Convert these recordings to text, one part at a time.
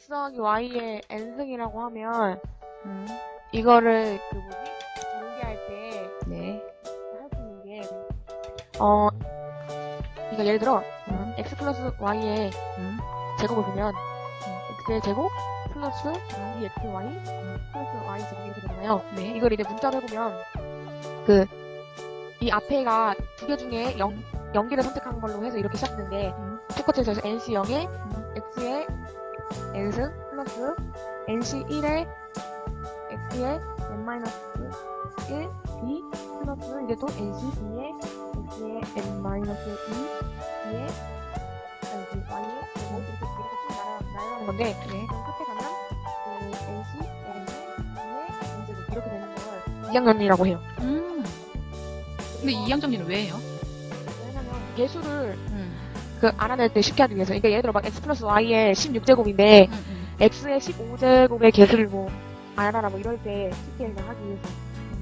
x 더하기 y의 n승이라고 하면 음, 이거를 그 뭐지? 연계할 때 네. 할수 있는 게 어, 그러니까 예를 들어 음, x 플러스 y의 음, 제곱을 보면 x의 제곱 플러스 2xy 플러스 y 제곱 이렇게 되잖아요. 네. 이걸 이제 문자로 해보면 그 이 앞에가 두 개 중에 0, 0개를 선택한 걸로 해서 이렇게 시작되는데 음, 똑같이 해서 nc 0에 음, x의 n승 플러스 nc 1에 x의 n-1 b 플러스 이제 또 nc 2에 x의 n-2 b의 y의 y의 제곱 이렇게 이렇게 쭉 날아- 날아가는 건데 네. 그럼 끝에 가면 그 nc n의 n제곱 이렇게 되는 걸 2학년이라고 해요. 음. 근데 이항 정리는 왜 해요? 왜냐면 개수를 음, 그 알아낼 때 쉽게 하기 위해서. 그러니까 예를 들어 막 x 플러스 y의 16제곱인데 음, 음. x의 15제곱의 개수를 뭐 알아라 뭐 이럴 때 쉽게 그냥 하기 위해서.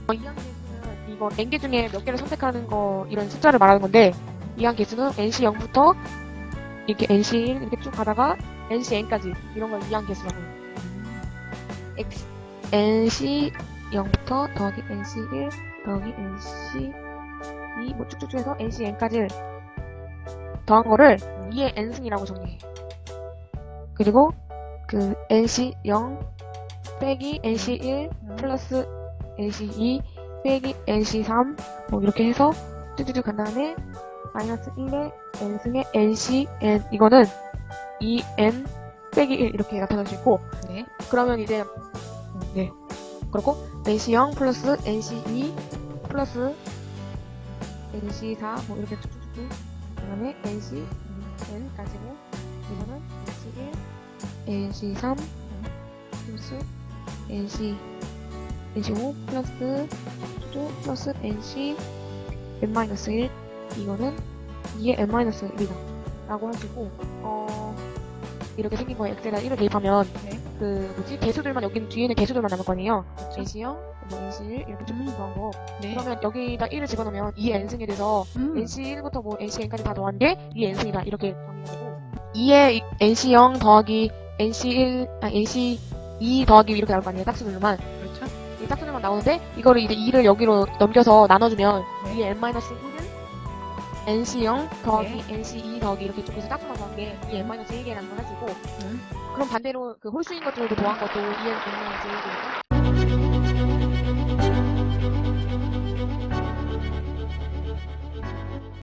어, 이항 개수는 이거 n개 중에 몇 개를 선택하는 거 이런 숫자를 말하는 건데 이항 개수는 nc 0부터 이렇게 nc 1 이렇게 쭉 가다가 nc n까지 이런 걸 이항 개수라고 해요. x nc 0부터 더하기 nc 1 더하기 nc 2 뭐 쭉쭉쭉 해서 nc n까지 더한 거를 2의 n승이라고 정리해. 그리고 그 nc 0 빼기 nc 1 플러스 nc 2 빼기 nc 3 뭐 이렇게 해서 쭉쭉쭉 간 다음에 마이너스 1의 n승의 nc n 이거는 2n 빼기 1 이렇게 나타날 수 있고 네. 그러면 이제 음, 네 그렇고 NC0 플러스 NC2 플러스 NC4 뭐 이렇게 쭉쭉쭉 그 다음에 NCN 가지고 이거는 NC1 NC3 플러스 NC NC5 플러스 쭉 플러스 NC n-1 이거는 2의 n-1이다. 라고 하시고 어 이렇게 생긴 거에 엑셀에 1을 대입하면 네. 그 뭐지 개수들만 여기는 뒤에는 개수들만 남을 거 아니에요. 그렇죠. NC0, 뭐 NC1 이렇게 쭉 더한 거. 네. 그러면 여기다 1을 집어넣으면 2의 n승이 돼서 음. NC1부터 뭐 NCn까지 다 더한 게 2의 n승이다 이렇게 정리가 되고 2의 NC0 더하기 NC1, 아 NC2 더하기 이렇게 나올 거 아니에요. 짝수들만. 그렇죠. 이 짝수들만 나오는데 이거를 이제 2를 여기로 넘겨서 나눠주면 네. 2의 n-1은 NC0 더하기 네. NC2 더하기 이렇게 쭉 해서 짝수만 더한 게 2의 n-1개라는 걸 해주고 음. 그럼 반대로 그 홀수인 것들도 더한 것도 2의 n-1이니까